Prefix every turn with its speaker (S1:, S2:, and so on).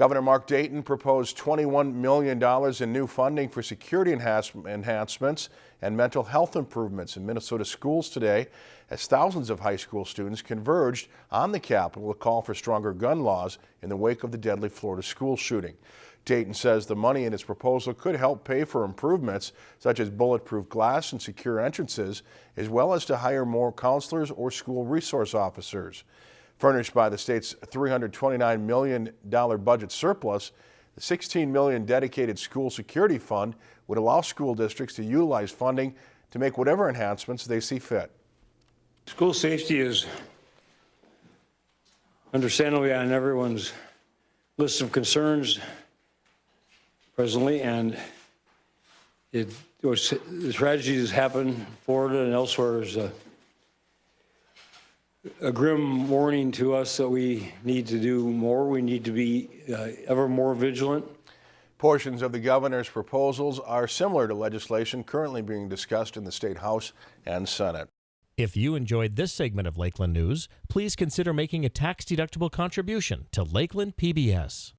S1: Governor Mark Dayton proposed $21 million in new funding for security enhancements and mental health improvements in Minnesota schools today as thousands of high school students converged on the Capitol to call for stronger gun laws in the wake of the deadly Florida school shooting. Dayton says the money in its proposal could help pay for improvements such as bulletproof glass and secure entrances, as well as to hire more counselors or school resource officers. Furnished by the state's $329 million budget surplus, the 16 million dedicated school security fund would allow school districts to utilize funding to make whatever enhancements they see fit.
S2: School safety is understandably on everyone's list of concerns presently, and it, was- the tragedies happen in Florida and elsewhere is a, uh, a grim warning to us that we need to do more. We need to be uh, ever more vigilant.
S1: Portions of the governor's proposals are similar to legislation currently being discussed in the state house and senate.
S3: If you enjoyed this segment of Lakeland News, please consider making a tax-deductible contribution to Lakeland PBS.